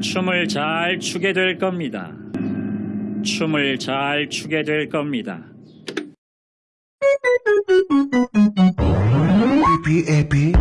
춤을 잘 추게 될 겁니다. 춤을 잘 추게 될 겁니다. Pipi,